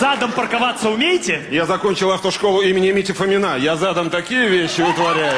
Задом парковаться умеете? Я закончил автошколу имени Мити Фомина. Я задом такие вещи вытворяю.